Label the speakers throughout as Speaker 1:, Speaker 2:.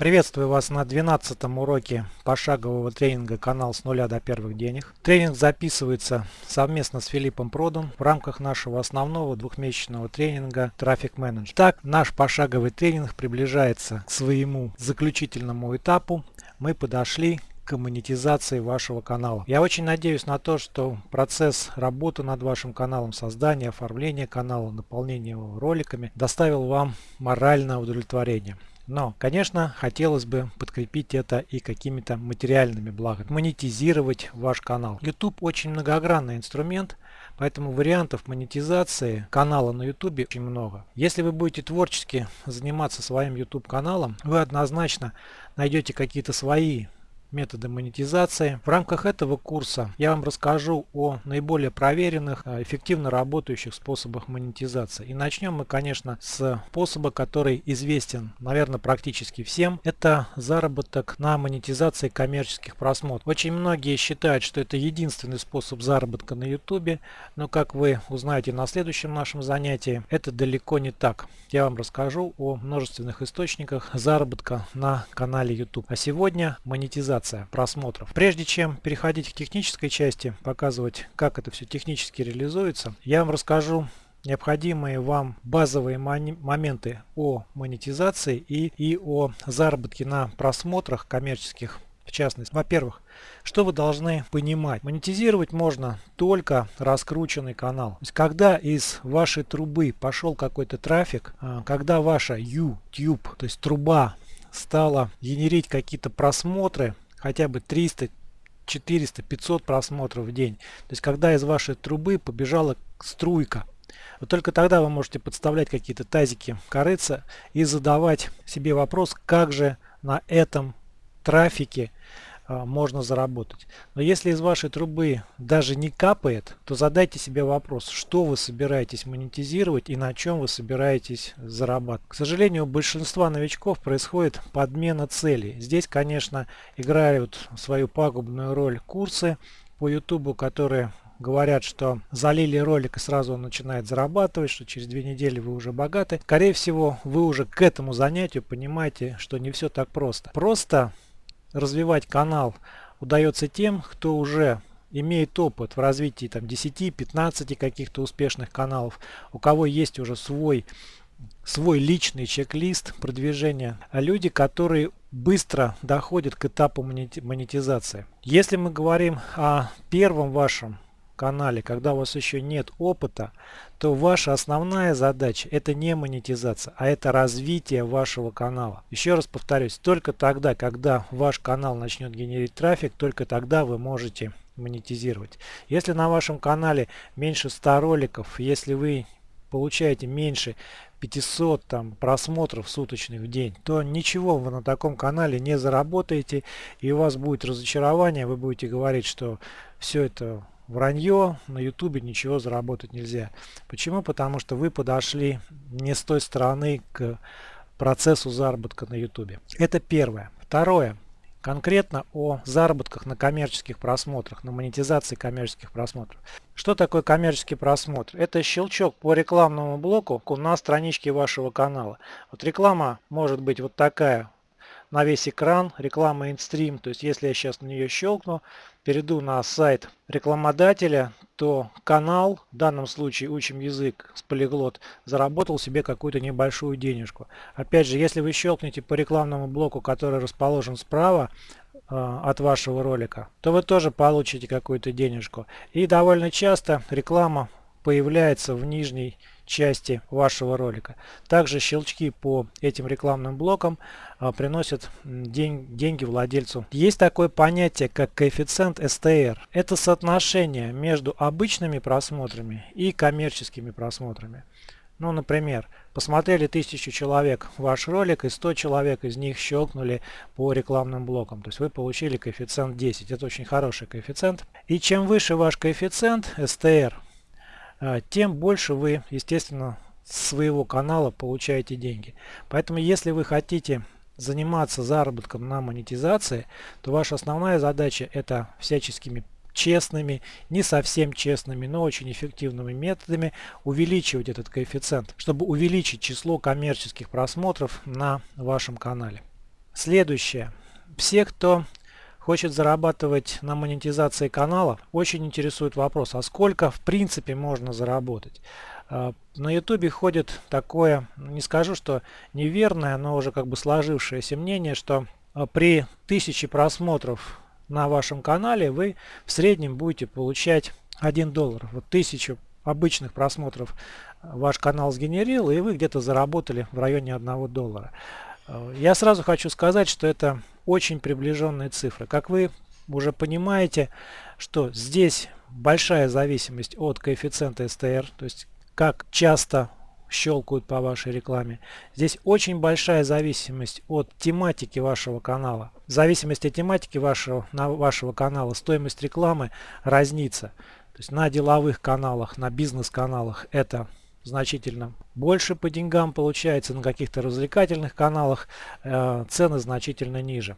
Speaker 1: Приветствую вас на 12 уроке пошагового тренинга «Канал с нуля до первых денег». Тренинг записывается совместно с Филиппом Продом в рамках нашего основного двухмесячного тренинга «Трафик менеджер». Так, наш пошаговый тренинг приближается к своему заключительному этапу. Мы подошли к монетизации вашего канала. Я очень надеюсь на то, что процесс работы над вашим каналом, создания, оформления канала, наполнения его роликами доставил вам моральное удовлетворение. Но, конечно, хотелось бы подкрепить это и какими-то материальными благами. Монетизировать ваш канал. YouTube очень многогранный инструмент, поэтому вариантов монетизации канала на YouTube очень много. Если вы будете творчески заниматься своим YouTube каналом, вы однозначно найдете какие-то свои методы монетизации. В рамках этого курса я вам расскажу о наиболее проверенных, а, эффективно работающих способах монетизации. И начнем мы, конечно, с способа, который известен, наверное, практически всем. Это заработок на монетизации коммерческих просмотров. Очень многие считают, что это единственный способ заработка на YouTube, но как вы узнаете на следующем нашем занятии, это далеко не так. Я вам расскажу о множественных источниках заработка на канале YouTube. А сегодня монетизация монетизация просмотров. Прежде чем переходить к технической части, показывать, как это все технически реализуется, я вам расскажу необходимые вам базовые моменты о монетизации и, и о заработке на просмотрах коммерческих в частности. Во-первых, что вы должны понимать? Монетизировать можно только раскрученный канал. То есть, когда из вашей трубы пошел какой-то трафик, а, когда ваша YouTube, то есть труба стала генерить какие-то просмотры, хотя бы 300, 400, 500 просмотров в день. То есть когда из вашей трубы побежала струйка. Вот только тогда вы можете подставлять какие-то тазики корыца и задавать себе вопрос, как же на этом трафике можно заработать. Но если из вашей трубы даже не капает, то задайте себе вопрос, что вы собираетесь монетизировать и на чем вы собираетесь зарабатывать. К сожалению, у большинства новичков происходит подмена целей. Здесь, конечно, играют свою пагубную роль курсы по YouTube, которые говорят, что залили ролик и сразу он начинает зарабатывать, что через две недели вы уже богаты. Скорее всего, вы уже к этому занятию понимаете, что не все так просто. Просто развивать канал удается тем, кто уже имеет опыт в развитии там 10-15 каких-то успешных каналов, у кого есть уже свой свой личный чек-лист продвижения, а люди, которые быстро доходят к этапу монетизации. Если мы говорим о первом вашем канале, когда у вас еще нет опыта, то ваша основная задача это не монетизация, а это развитие вашего канала. Еще раз повторюсь, только тогда, когда ваш канал начнет генерить трафик, только тогда вы можете монетизировать. Если на вашем канале меньше 100 роликов, если вы получаете меньше 500 там, просмотров суточных в день, то ничего вы на таком канале не заработаете и у вас будет разочарование, вы будете говорить, что все это вранье, на ютубе ничего заработать нельзя. Почему? Потому что вы подошли не с той стороны к процессу заработка на ютубе. Это первое. Второе. Конкретно о заработках на коммерческих просмотрах, на монетизации коммерческих просмотров. Что такое коммерческий просмотр? Это щелчок по рекламному блоку на страничке вашего канала. Вот реклама может быть вот такая на весь экран, реклама инстрим. То есть если я сейчас на нее щелкну, перейду на сайт рекламодателя, то канал, в данном случае учим язык с полиглот, заработал себе какую-то небольшую денежку. Опять же, если вы щелкнете по рекламному блоку, который расположен справа э, от вашего ролика, то вы тоже получите какую-то денежку. И довольно часто реклама появляется в нижней части вашего ролика. Также щелчки по этим рекламным блокам а, приносят день, деньги владельцу. Есть такое понятие, как коэффициент STR. Это соотношение между обычными просмотрами и коммерческими просмотрами. Ну, например, посмотрели тысячу человек ваш ролик, и 100 человек из них щелкнули по рекламным блокам. То есть вы получили коэффициент 10. Это очень хороший коэффициент. И чем выше ваш коэффициент STR, тем больше вы, естественно, своего канала получаете деньги. Поэтому, если вы хотите заниматься заработком на монетизации, то ваша основная задача это всяческими честными, не совсем честными, но очень эффективными методами увеличивать этот коэффициент, чтобы увеличить число коммерческих просмотров на вашем канале. Следующее. Все, кто хочет зарабатывать на монетизации канала, очень интересует вопрос, а сколько в принципе можно заработать. А, на ютубе ходит такое, не скажу, что неверное, но уже как бы сложившееся мнение, что а, при тысяче просмотров на вашем канале вы в среднем будете получать 1 доллар. Вот тысячу обычных просмотров ваш канал сгенерил, и вы где-то заработали в районе 1 доллара. А, я сразу хочу сказать, что это очень приближенные цифры. Как вы уже понимаете, что здесь большая зависимость от коэффициента STR, то есть как часто щелкают по вашей рекламе. Здесь очень большая зависимость от тематики вашего канала. В зависимости от тематики вашего, на вашего канала стоимость рекламы разнится. То есть на деловых каналах, на бизнес-каналах это значительно больше по деньгам получается, на каких-то развлекательных каналах э, цены значительно ниже.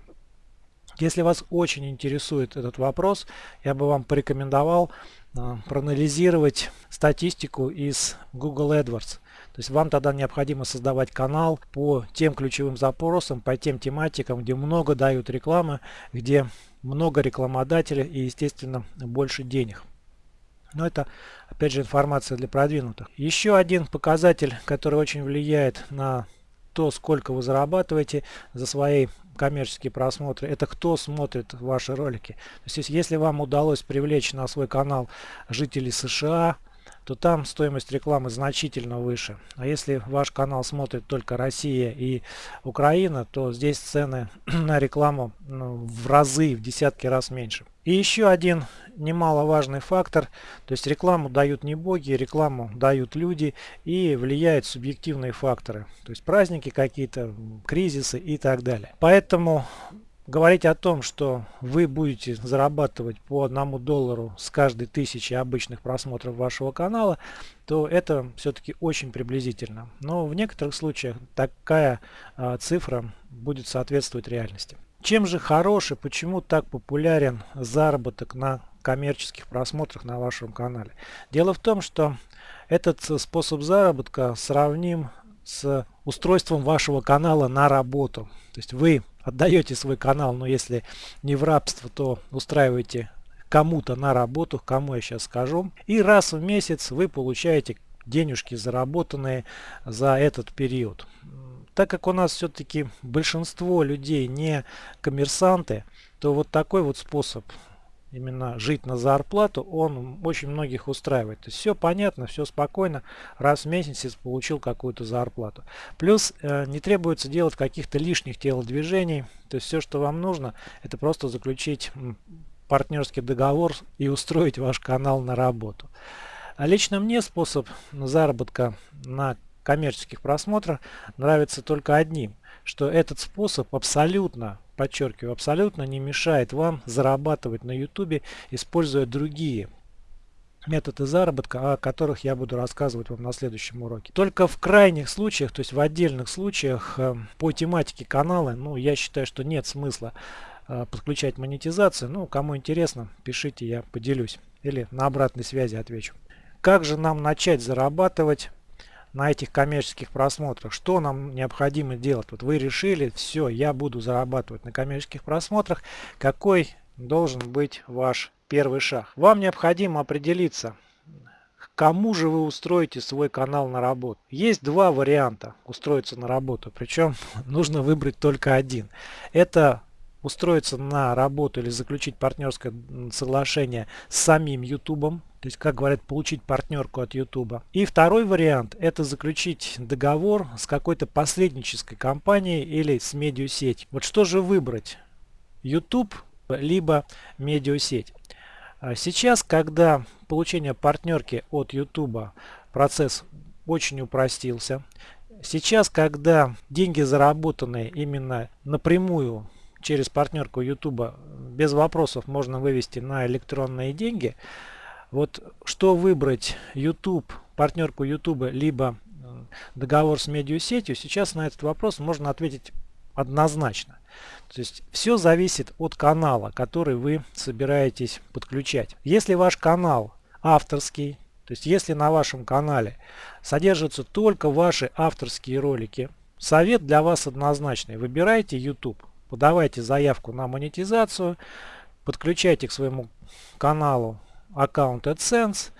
Speaker 1: Если вас очень интересует этот вопрос, я бы вам порекомендовал э, проанализировать статистику из Google AdWords. То есть вам тогда необходимо создавать канал по тем ключевым запросам, по тем тематикам, где много дают рекламы, где много рекламодателей и, естественно, больше денег. Но это, опять же, информация для продвинутых. Еще один показатель, который очень влияет на то, сколько вы зарабатываете за свои коммерческие просмотры, это кто смотрит ваши ролики. То есть, если вам удалось привлечь на свой канал жителей США, то там стоимость рекламы значительно выше. А если ваш канал смотрит только Россия и Украина, то здесь цены на рекламу ну, в разы, в десятки раз меньше. И еще один немаловажный фактор, то есть рекламу дают не боги, рекламу дают люди и влияют субъективные факторы, то есть праздники какие-то, кризисы и так далее. Поэтому говорить о том, что вы будете зарабатывать по одному доллару с каждой тысячи обычных просмотров вашего канала, то это все-таки очень приблизительно. Но в некоторых случаях такая а, цифра будет соответствовать реальности. Чем же хороший, почему так популярен заработок на коммерческих просмотрах на вашем канале? Дело в том, что этот способ заработка сравним с устройством вашего канала на работу. То есть вы отдаете свой канал, но если не в рабство, то устраиваете кому-то на работу, кому я сейчас скажу. И раз в месяц вы получаете денежки, заработанные за этот период так как у нас все-таки большинство людей не коммерсанты, то вот такой вот способ именно жить на зарплату, он очень многих устраивает. То есть все понятно, все спокойно, раз в месяц получил какую-то зарплату. Плюс э, не требуется делать каких-то лишних телодвижений, то есть все, что вам нужно, это просто заключить партнерский договор и устроить ваш канал на работу. А лично мне способ заработка на коммерческих просмотров нравится только одним, что этот способ абсолютно, подчеркиваю, абсолютно не мешает вам зарабатывать на YouTube, используя другие методы заработка, о которых я буду рассказывать вам на следующем уроке. Только в крайних случаях, то есть в отдельных случаях э, по тематике канала, ну я считаю, что нет смысла э, подключать монетизацию. Ну, кому интересно, пишите, я поделюсь. Или на обратной связи отвечу. Как же нам начать зарабатывать на этих коммерческих просмотрах. Что нам необходимо делать? Вот вы решили, все, я буду зарабатывать на коммерческих просмотрах. Какой должен быть ваш первый шаг? Вам необходимо определиться, кому же вы устроите свой канал на работу. Есть два варианта устроиться на работу, причем нужно выбрать только один. Это устроиться на работу или заключить партнерское соглашение с самим YouTube, то есть, как говорят, получить партнерку от YouTube. И второй вариант – это заключить договор с какой-то посреднической компанией или с медиасеть. Вот что же выбрать? YouTube либо медиасеть. А сейчас, когда получение партнерки от YouTube процесс очень упростился, сейчас, когда деньги заработанные именно напрямую через партнерку YouTube без вопросов можно вывести на электронные деньги – вот что выбрать YouTube, партнерку YouTube, либо э, договор с медиасетью, сейчас на этот вопрос можно ответить однозначно. То есть все зависит от канала, который вы собираетесь подключать. Если ваш канал авторский, то есть если на вашем канале содержатся только ваши авторские ролики, совет для вас однозначный. Выбирайте YouTube. подавайте заявку на монетизацию, подключайте к своему каналу аккаунт AdSense,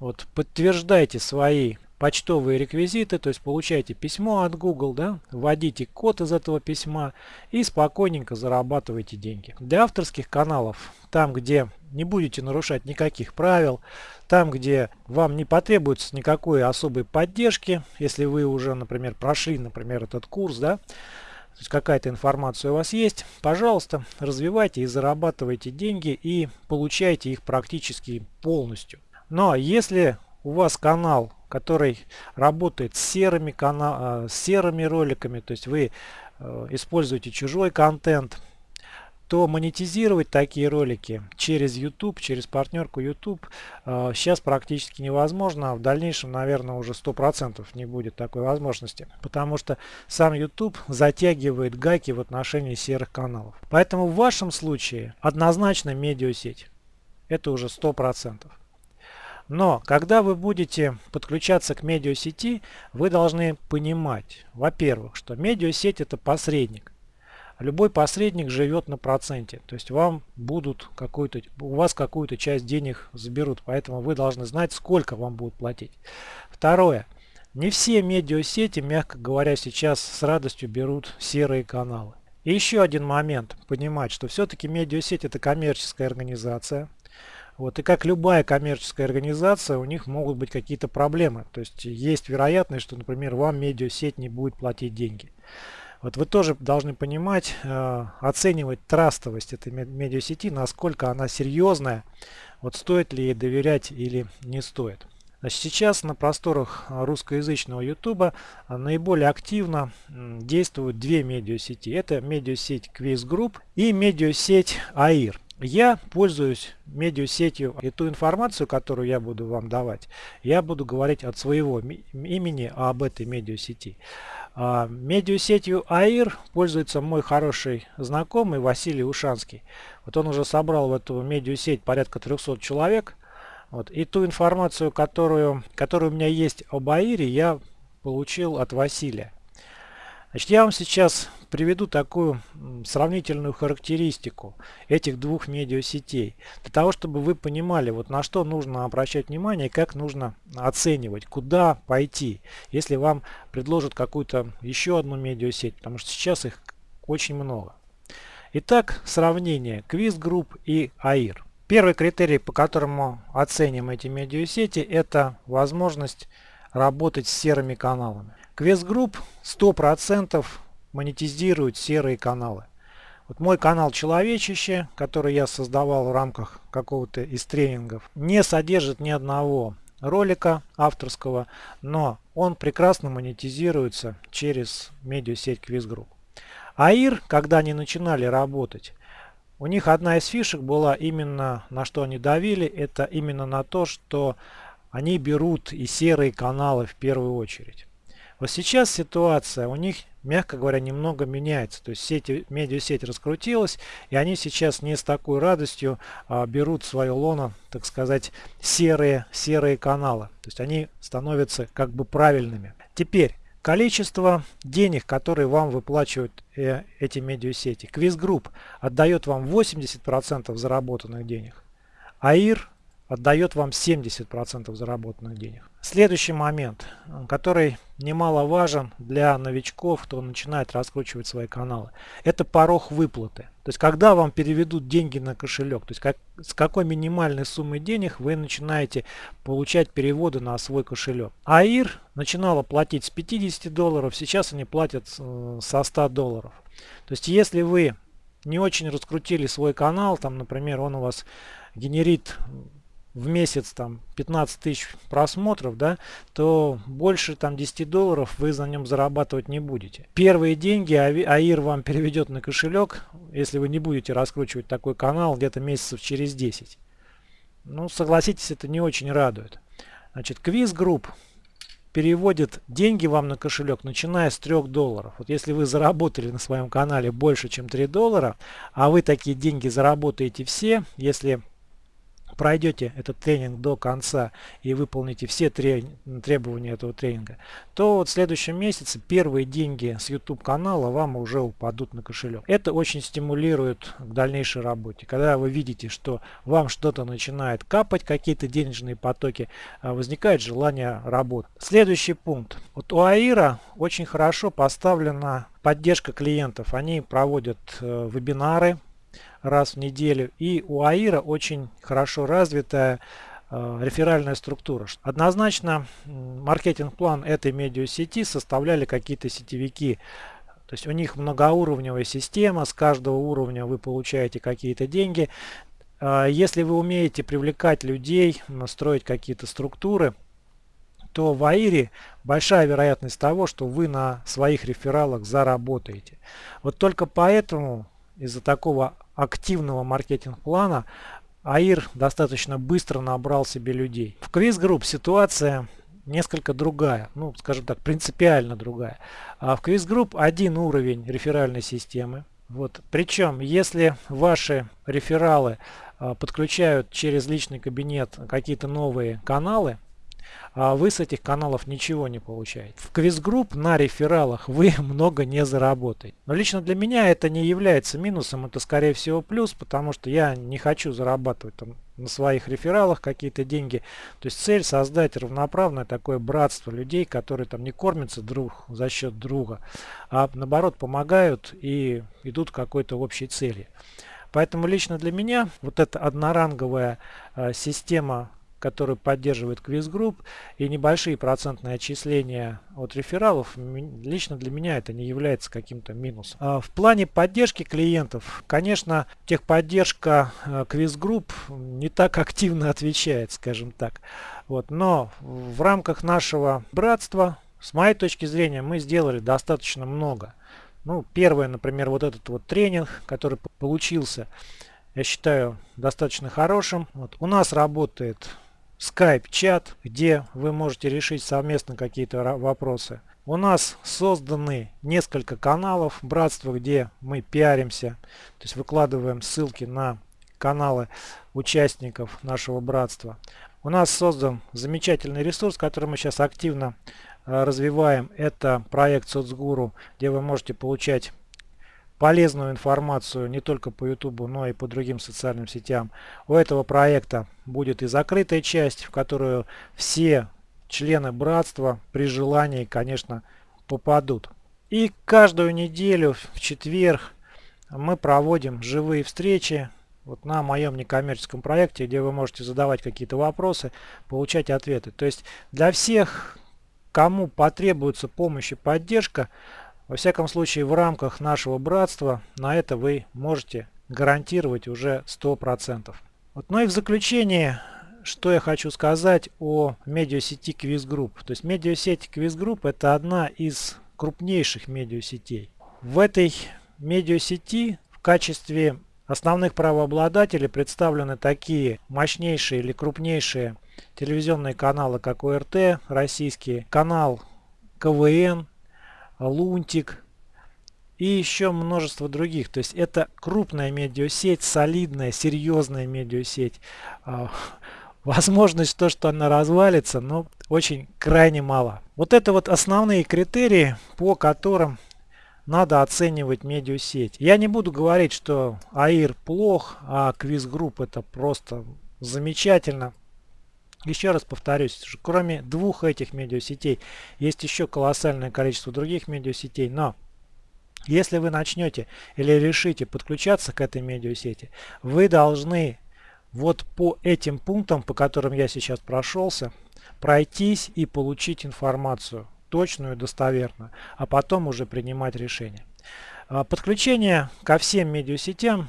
Speaker 1: вот, подтверждайте свои почтовые реквизиты, то есть получаете письмо от Google, да, вводите код из этого письма и спокойненько зарабатываете деньги. Для авторских каналов, там где не будете нарушать никаких правил, там где вам не потребуется никакой особой поддержки, если вы уже, например, прошли, например, этот курс, да, то есть какая-то информация у вас есть, пожалуйста, развивайте и зарабатывайте деньги и получайте их практически полностью. Но если у вас канал который работает с серыми, канал, с серыми роликами, то есть вы э, используете чужой контент, то монетизировать такие ролики через YouTube, через партнерку YouTube э, сейчас практически невозможно. А в дальнейшем, наверное, уже 100% не будет такой возможности. Потому что сам YouTube затягивает гайки в отношении серых каналов. Поэтому в вашем случае однозначно медиасеть. Это уже 100%. Но когда вы будете подключаться к медиасети, вы должны понимать, во-первых, что медиасеть это посредник. Любой посредник живет на проценте, то есть вам будут какую-то, у вас какую-то часть денег заберут, поэтому вы должны знать, сколько вам будут платить. Второе. Не все медиасети, мягко говоря, сейчас с радостью берут серые каналы. И еще один момент, понимать, что все-таки медиасеть это коммерческая организация, вот, и как любая коммерческая организация, у них могут быть какие-то проблемы. То есть есть вероятность, что, например, вам медиасеть не будет платить деньги. Вот вы тоже должны понимать, э, оценивать трастовость этой медиасети, насколько она серьезная, вот стоит ли ей доверять или не стоит. Значит, сейчас на просторах русскоязычного YouTube наиболее активно действуют две медиасети. Это медиасеть Quiz Group и медиасеть AIR. Я пользуюсь медиасетью и ту информацию, которую я буду вам давать, я буду говорить от своего имени об этой медиасети. А, медиасетью АИР пользуется мой хороший знакомый Василий Ушанский. Вот он уже собрал в эту медиасеть порядка 300 человек. Вот. И ту информацию, которую, которая у меня есть об АИРе, я получил от Василия. Значит, я вам сейчас приведу такую сравнительную характеристику этих двух медиасетей. Для того, чтобы вы понимали, вот на что нужно обращать внимание как нужно оценивать, куда пойти, если вам предложат какую-то еще одну медиасеть, потому что сейчас их очень много. Итак, сравнение Quiz Group и AIR. Первый критерий, по которому оценим эти медиасети, это возможность работать с серыми каналами. Quest Group 100% монетизирует серые каналы. Вот мой канал Человечище, который я создавал в рамках какого-то из тренингов, не содержит ни одного ролика авторского, но он прекрасно монетизируется через медиасеть Group. АИР, когда они начинали работать, у них одна из фишек была именно на что они давили, это именно на то, что они берут и серые каналы в первую очередь. Вот сейчас ситуация у них, мягко говоря, немного меняется. То есть сеть, медиасеть раскрутилась, и они сейчас не с такой радостью а, берут свое лоно, так сказать, серые, серые каналы. То есть они становятся как бы правильными. Теперь, количество денег, которые вам выплачивают э, эти медиасети. Quiz Group отдает вам 80% заработанных денег. АИР отдает вам 70% заработанных денег. Следующий момент, который немаловажен для новичков, кто начинает раскручивать свои каналы, это порог выплаты. То есть когда вам переведут деньги на кошелек, то есть как, с какой минимальной суммой денег вы начинаете получать переводы на свой кошелек. АИР начинала платить с 50 долларов, сейчас они платят э, со 100 долларов. То есть если вы не очень раскрутили свой канал, там, например, он у вас генерит в месяц там 15 тысяч просмотров, да, то больше там 10 долларов вы за нем зарабатывать не будете. Первые деньги АИР вам переведет на кошелек, если вы не будете раскручивать такой канал где-то месяцев через 10. Ну, согласитесь, это не очень радует. Значит, Quiz Group переводит деньги вам на кошелек, начиная с 3 долларов. Вот если вы заработали на своем канале больше, чем 3 доллара, а вы такие деньги заработаете все, если пройдете этот тренинг до конца и выполните все требования этого тренинга, то вот в следующем месяце первые деньги с YouTube канала вам уже упадут на кошелек. Это очень стимулирует к дальнейшей работе. Когда вы видите, что вам что-то начинает капать, какие-то денежные потоки, а, возникает желание работать. Следующий пункт. Вот у Аира очень хорошо поставлена поддержка клиентов. Они проводят э, вебинары, раз в неделю. И у АИРа очень хорошо развитая э, реферальная структура. Однозначно маркетинг-план этой медиасети составляли какие-то сетевики. То есть у них многоуровневая система, с каждого уровня вы получаете какие-то деньги. Э, если вы умеете привлекать людей, настроить какие-то структуры, то в АИРе большая вероятность того, что вы на своих рефералах заработаете. Вот только поэтому из-за такого активного маркетинг-плана АИР достаточно быстро набрал себе людей. В Quiz Group ситуация несколько другая, ну скажем так, принципиально другая. А в Quiz Group один уровень реферальной системы. Вот. Причем, если ваши рефералы а, подключают через личный кабинет какие-то новые каналы, а вы с этих каналов ничего не получаете. В квиз-групп на рефералах вы много не заработаете. Но лично для меня это не является минусом, это скорее всего плюс, потому что я не хочу зарабатывать там на своих рефералах какие-то деньги. То есть цель создать равноправное такое братство людей, которые там не кормятся друг за счет друга, а наоборот помогают и идут к какой-то общей цели. Поэтому лично для меня вот эта одноранговая э, система который поддерживает квиз-групп и небольшие процентные отчисления от рефералов, лично для меня это не является каким-то минусом. А в плане поддержки клиентов, конечно, техподдержка э, квиз-групп не так активно отвечает, скажем так. Вот, но в рамках нашего братства, с моей точки зрения, мы сделали достаточно много. Ну, первое, например, вот этот вот тренинг, который получился, я считаю достаточно хорошим. Вот. У нас работает Skype-чат, где вы можете решить совместно какие-то вопросы. У нас созданы несколько каналов братства, где мы пиаримся, то есть выкладываем ссылки на каналы участников нашего братства. У нас создан замечательный ресурс, который мы сейчас активно э, развиваем. Это проект Соцгуру, где вы можете получать полезную информацию не только по YouTube, но и по другим социальным сетям. У этого проекта будет и закрытая часть, в которую все члены братства при желании, конечно, попадут. И каждую неделю в четверг мы проводим живые встречи вот на моем некоммерческом проекте, где вы можете задавать какие-то вопросы, получать ответы. То есть для всех, кому потребуется помощь и поддержка, во всяком случае, в рамках нашего братства на это вы можете гарантировать уже 100%. Вот, ну и в заключение, что я хочу сказать о медиасети Quiz Group. То есть медиасеть Quiz Group это одна из крупнейших медиасетей. В этой медиасети в качестве основных правообладателей представлены такие мощнейшие или крупнейшие телевизионные каналы, как ОРТ, российский канал КВН, Лунтик и еще множество других. То есть это крупная медиасеть, солидная, серьезная медиасеть. А, возможность то, что она развалится, но очень крайне мало. Вот это вот основные критерии, по которым надо оценивать медиасеть. Я не буду говорить, что AIR плох, а Quiz Group это просто замечательно. Еще раз повторюсь, кроме двух этих медиасетей есть еще колоссальное количество других медиасетей, но если вы начнете или решите подключаться к этой медиасети, вы должны вот по этим пунктам, по которым я сейчас прошелся, пройтись и получить информацию точную достоверную, а потом уже принимать решение. А, подключение ко всем медиасетям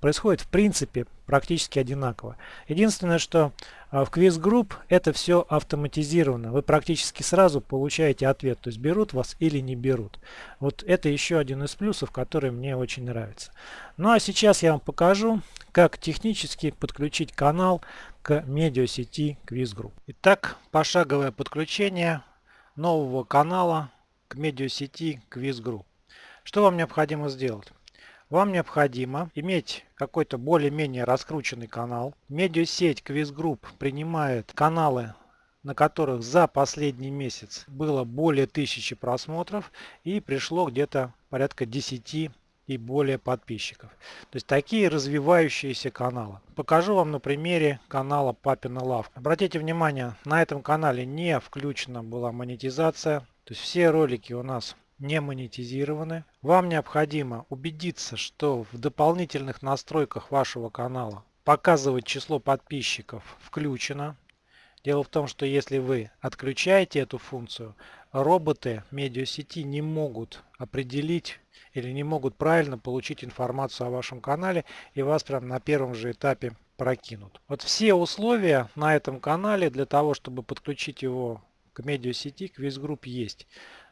Speaker 1: происходит в принципе практически одинаково. Единственное, что а, в Quiz Group это все автоматизировано. Вы практически сразу получаете ответ, то есть берут вас или не берут. Вот это еще один из плюсов, который мне очень нравится. Ну а сейчас я вам покажу, как технически подключить канал к медиасети Quiz Group. Итак, пошаговое подключение нового канала к медиасети Quiz Group. Что вам необходимо сделать? Вам необходимо иметь какой-то более-менее раскрученный канал. Медиасеть Quiz Group принимает каналы на которых за последний месяц было более тысячи просмотров и пришло где-то порядка 10 и более подписчиков. То есть такие развивающиеся каналы. Покажу вам на примере канала Папина Лавка. Обратите внимание, на этом канале не включена была монетизация. То есть все ролики у нас не монетизированы. Вам необходимо убедиться, что в дополнительных настройках вашего канала показывать число подписчиков включено. Дело в том, что если вы отключаете эту функцию, роботы медиасети не могут определить или не могут правильно получить информацию о вашем канале и вас прям на первом же этапе прокинут. Вот все условия на этом канале для того, чтобы подключить его к медиасети, к визгрупп есть.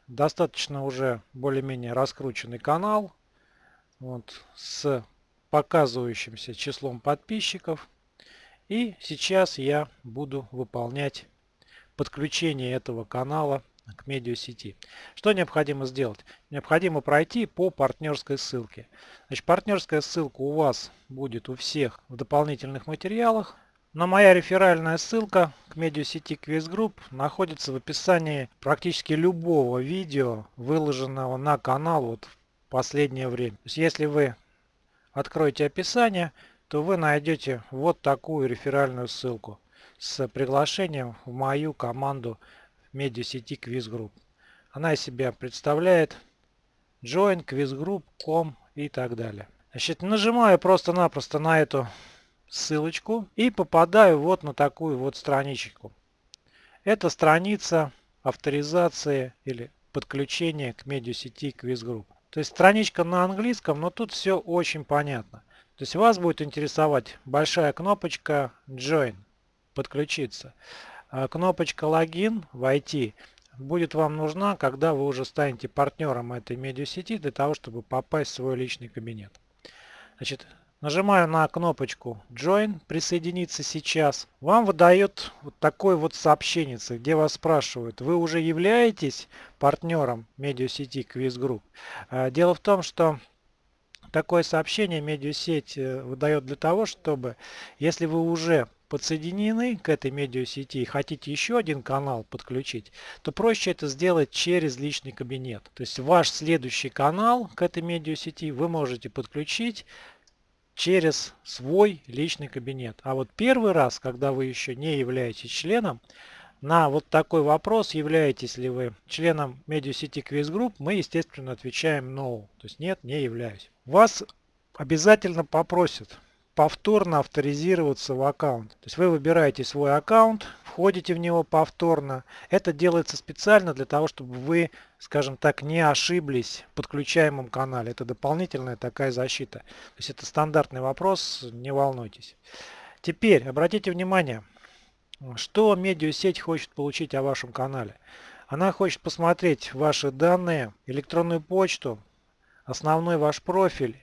Speaker 1: Достаточно уже более-менее раскрученный канал вот, с показывающимся числом подписчиков. И сейчас я буду выполнять подключение этого канала к медиасети. Что необходимо сделать? Необходимо пройти по партнерской ссылке. Значит, партнерская ссылка у вас будет у всех в дополнительных материалах. Но моя реферальная ссылка к медиасети Quiz Group находится в описании практически любого видео, выложенного на канал вот в последнее время. То есть если вы откроете описание, то вы найдете вот такую реферальную ссылку с приглашением в мою команду медиасети Quiz Group. Она из себя представляет join, quizgroup, com и так далее. Значит, нажимаю просто-напросто на эту ссылочку и попадаю вот на такую вот страничку. Это страница авторизации или подключения к медиасети Quiz Group. То есть страничка на английском, но тут все очень понятно. То есть вас будет интересовать большая кнопочка Join, подключиться. А кнопочка логин войти будет вам нужна, когда вы уже станете партнером этой медиасети для того, чтобы попасть в свой личный кабинет. Значит, нажимаю на кнопочку Join, присоединиться сейчас. Вам выдает вот такое вот сообщение, где вас спрашивают, вы уже являетесь партнером медиасети Quiz Group. А, дело в том, что такое сообщение медиасеть э, выдает для того, чтобы, если вы уже подсоединены к этой медиасети и хотите еще один канал подключить, то проще это сделать через личный кабинет. То есть ваш следующий канал к этой медиасети вы можете подключить через свой личный кабинет. А вот первый раз, когда вы еще не являетесь членом, на вот такой вопрос, являетесь ли вы членом медиасети Quiz Group, мы, естественно, отвечаем no. То есть нет, не являюсь. Вас обязательно попросят повторно авторизироваться в аккаунт. То есть вы выбираете свой аккаунт, входите в него повторно. Это делается специально для того, чтобы вы, скажем так, не ошиблись в подключаемом канале. Это дополнительная такая защита. То есть это стандартный вопрос, не волнуйтесь. Теперь обратите внимание, что медиасеть хочет получить о вашем канале. Она хочет посмотреть ваши данные, электронную почту, основной ваш профиль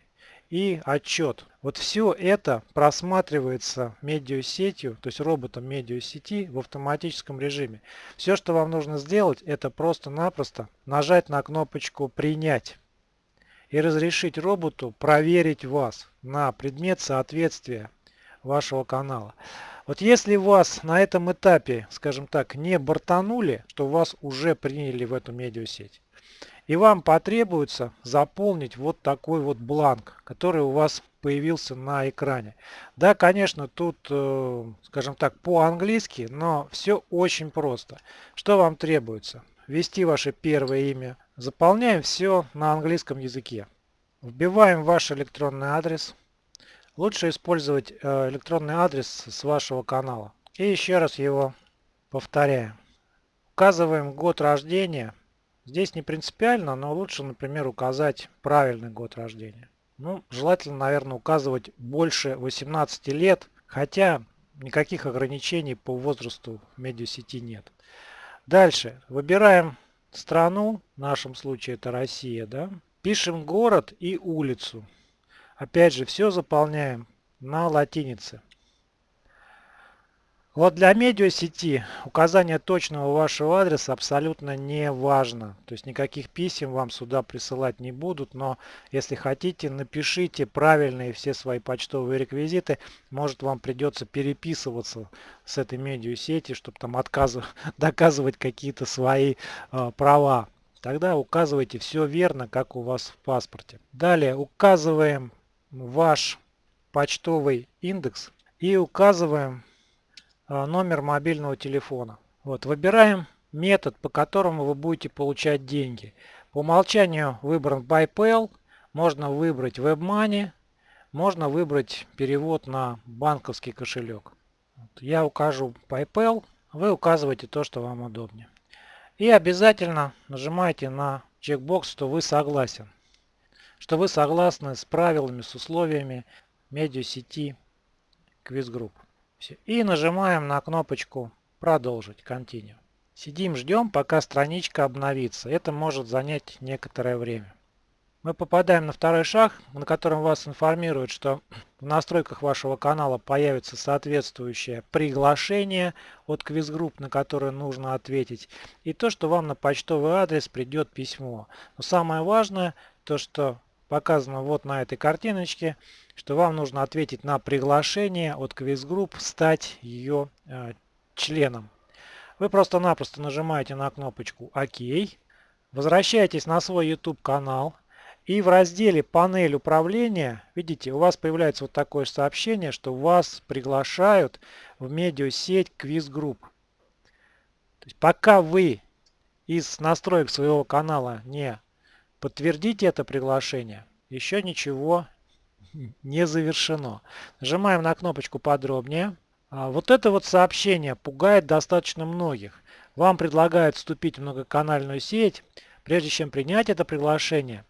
Speaker 1: и отчет. Вот все это просматривается медиасетью, то есть роботом медиасети в автоматическом режиме. Все, что вам нужно сделать, это просто-напросто нажать на кнопочку «Принять» и разрешить роботу проверить вас на предмет соответствия вашего канала. Вот если вас на этом этапе, скажем так, не бортанули, то вас уже приняли в эту медиасеть. И вам потребуется заполнить вот такой вот бланк, который у вас появился на экране. Да, конечно, тут, э, скажем так, по-английски, но все очень просто. Что вам требуется? Ввести ваше первое имя. Заполняем все на английском языке. Вбиваем ваш электронный адрес. Лучше использовать э, электронный адрес с вашего канала. И еще раз его повторяем. Указываем год рождения Здесь не принципиально, но лучше, например, указать правильный год рождения. Ну, желательно, наверное, указывать больше 18 лет, хотя никаких ограничений по возрасту в медиасети нет. Дальше. Выбираем страну, в нашем случае это Россия, да. Пишем город и улицу. Опять же, все заполняем на латинице. Вот для медиасети указание точного вашего адреса абсолютно не важно. То есть никаких писем вам сюда присылать не будут, но если хотите, напишите правильные все свои почтовые реквизиты. Может вам придется переписываться с этой медиасети, чтобы там доказывать какие-то свои э, права. Тогда указывайте все верно, как у вас в паспорте. Далее указываем ваш почтовый индекс и указываем номер мобильного телефона. Вот, выбираем метод, по которому вы будете получать деньги. По умолчанию выбран PayPal, можно выбрать WebMoney, можно выбрать перевод на банковский кошелек. Я укажу PayPal, вы указываете то, что вам удобнее. И обязательно нажимаете на чекбокс, что вы согласен. Что вы согласны с правилами, с условиями медиасети Quiz Group. Все. И нажимаем на кнопочку «Продолжить», «Continue». Сидим, ждем, пока страничка обновится. Это может занять некоторое время. Мы попадаем на второй шаг, на котором вас информируют, что в настройках вашего канала появится соответствующее приглашение от квиз-групп, на которое нужно ответить, и то, что вам на почтовый адрес придет письмо. Но самое важное, то, что показано вот на этой картиночке, что вам нужно ответить на приглашение от квиз-групп стать ее э, членом. Вы просто-напросто нажимаете на кнопочку ОК, возвращаетесь на свой YouTube канал и в разделе «Панель управления» видите, у вас появляется вот такое сообщение, что вас приглашают в медиасеть квиз-групп. То есть пока вы из настроек своего канала не подтвердите это приглашение, еще ничего не завершено. Нажимаем на кнопочку подробнее. А вот это вот сообщение пугает достаточно многих. Вам предлагают вступить в многоканальную сеть. Прежде чем принять это приглашение,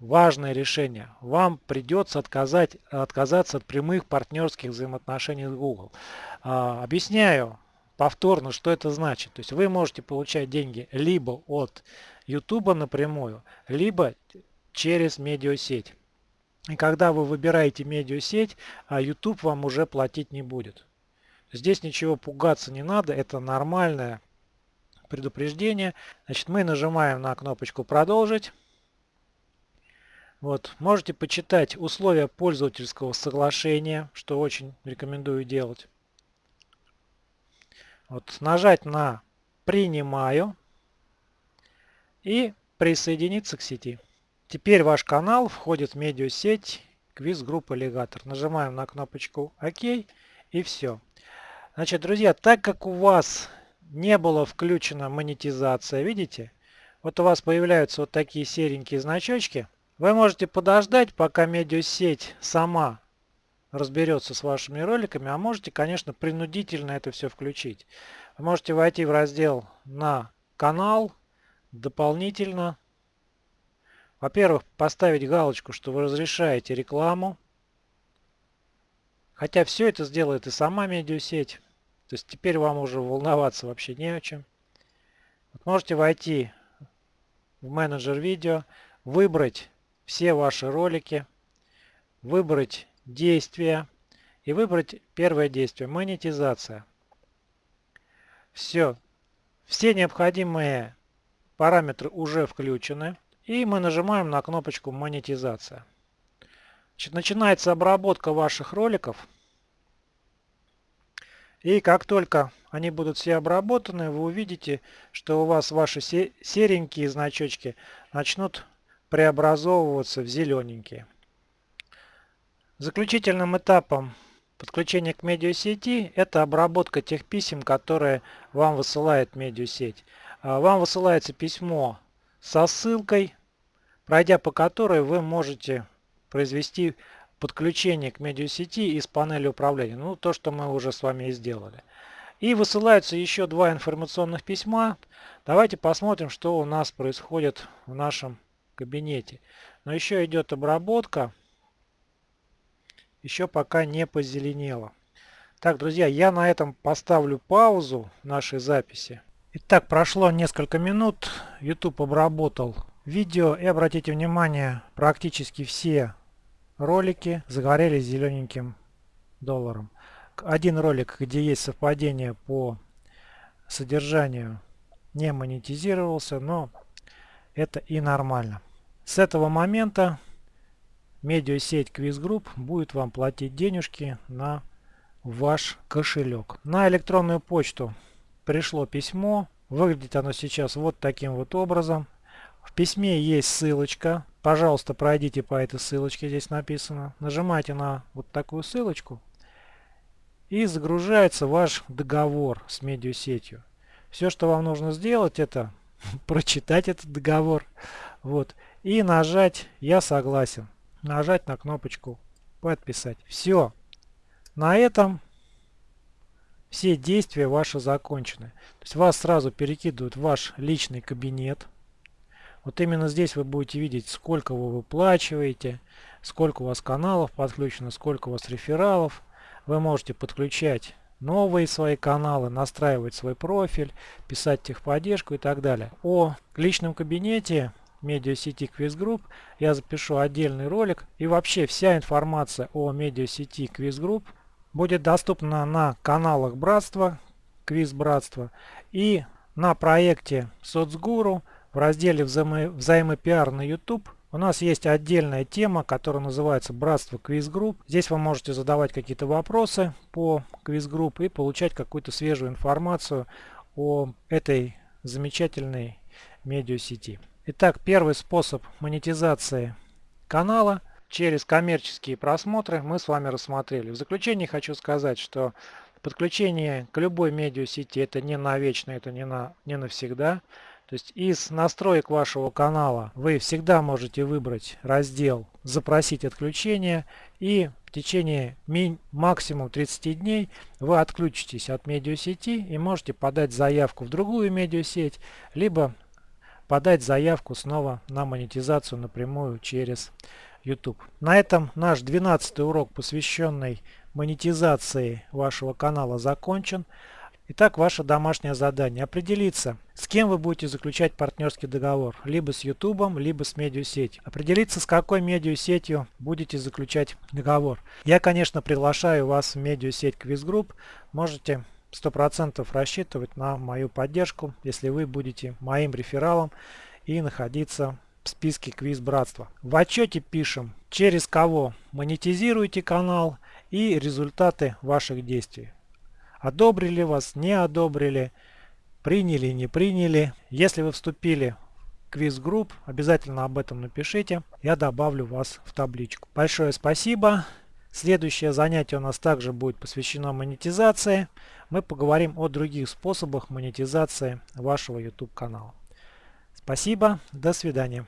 Speaker 1: важное решение, вам придется отказать, отказаться от прямых партнерских взаимоотношений с Google. А, объясняю повторно, что это значит. То есть вы можете получать деньги либо от YouTube напрямую, либо через медиасеть. И когда вы выбираете медиасеть, а YouTube вам уже платить не будет. Здесь ничего пугаться не надо, это нормальное предупреждение. Значит, мы нажимаем на кнопочку «Продолжить». Вот, можете почитать условия пользовательского соглашения, что очень рекомендую делать. Вот, нажать на «Принимаю» и присоединиться к сети. Теперь ваш канал входит в медиасеть квиз группы Аллигатор. Нажимаем на кнопочку ОК и все. Значит, друзья, так как у вас не было включена монетизация, видите? Вот у вас появляются вот такие серенькие значочки. Вы можете подождать, пока медиасеть сама разберется с вашими роликами, а можете, конечно, принудительно это все включить. Вы можете войти в раздел на канал, дополнительно во-первых, поставить галочку, что вы разрешаете рекламу. Хотя все это сделает и сама медиасеть. То есть теперь вам уже волноваться вообще не о чем. Вот можете войти в менеджер видео, выбрать все ваши ролики, выбрать действия и выбрать первое действие – монетизация. Все. Все необходимые параметры уже включены. И мы нажимаем на кнопочку монетизация. Значит, начинается обработка ваших роликов. И как только они будут все обработаны, вы увидите, что у вас ваши серенькие значочки начнут преобразовываться в зелененькие. Заключительным этапом подключения к медиасети это обработка тех писем, которые вам высылает медиасеть. А, вам высылается письмо со ссылкой, пройдя по которой вы можете произвести подключение к медиасети из панели управления. Ну, то, что мы уже с вами и сделали. И высылаются еще два информационных письма. Давайте посмотрим, что у нас происходит в нашем кабинете. Но еще идет обработка. Еще пока не позеленело. Так, друзья, я на этом поставлю паузу нашей записи. Итак, прошло несколько минут. YouTube обработал видео. И обратите внимание, практически все ролики загорелись зелененьким долларом. один ролик, где есть совпадение по содержанию, не монетизировался, но это и нормально. С этого момента медиасеть Quiz Group будет вам платить денежки на ваш кошелек. На электронную почту пришло письмо. Выглядит оно сейчас вот таким вот образом. В письме есть ссылочка. Пожалуйста, пройдите по этой ссылочке, здесь написано. Нажимайте на вот такую ссылочку. И загружается ваш договор с медиасетью. Все, что вам нужно сделать, это прочитать этот договор. Вот. И нажать «Я согласен». Нажать на кнопочку «Подписать». Все. На этом все действия ваши закончены. То есть вас сразу перекидывают в ваш личный кабинет. Вот именно здесь вы будете видеть, сколько вы выплачиваете, сколько у вас каналов подключено, сколько у вас рефералов. Вы можете подключать новые свои каналы, настраивать свой профиль, писать техподдержку и так далее. О личном кабинете медиасети Quiz Group я запишу отдельный ролик. И вообще вся информация о медиасети Quiz Group будет доступна на каналах Братства, Квиз Братства и на проекте Соцгуру в разделе взаимо взаимопиар на YouTube у нас есть отдельная тема, которая называется Братство Quiz Group. Здесь вы можете задавать какие-то вопросы по Quiz Group и получать какую-то свежую информацию о этой замечательной медиасети. Итак, первый способ монетизации канала – через коммерческие просмотры мы с вами рассмотрели. В заключение хочу сказать, что подключение к любой медиасети это не навечно, это не, на, не навсегда. То есть из настроек вашего канала вы всегда можете выбрать раздел «Запросить отключение» и в течение максимум 30 дней вы отключитесь от медиасети и можете подать заявку в другую медиасеть, либо подать заявку снова на монетизацию напрямую через YouTube. На этом наш 12 урок, посвященный монетизации вашего канала, закончен. Итак, ваше домашнее задание. Определиться, с кем вы будете заключать партнерский договор. Либо с YouTube, либо с медиасетью. Определиться, с какой медиасетью будете заключать договор. Я, конечно, приглашаю вас в медиасеть Quiz Group. Можете 100% рассчитывать на мою поддержку, если вы будете моим рефералом и находиться в списке квиз братства. В отчете пишем, через кого монетизируете канал и результаты ваших действий. Одобрили вас, не одобрили, приняли, не приняли. Если вы вступили в квиз-групп, обязательно об этом напишите. Я добавлю вас в табличку. Большое спасибо. Следующее занятие у нас также будет посвящено монетизации. Мы поговорим о других способах монетизации вашего YouTube канала. Спасибо, до свидания.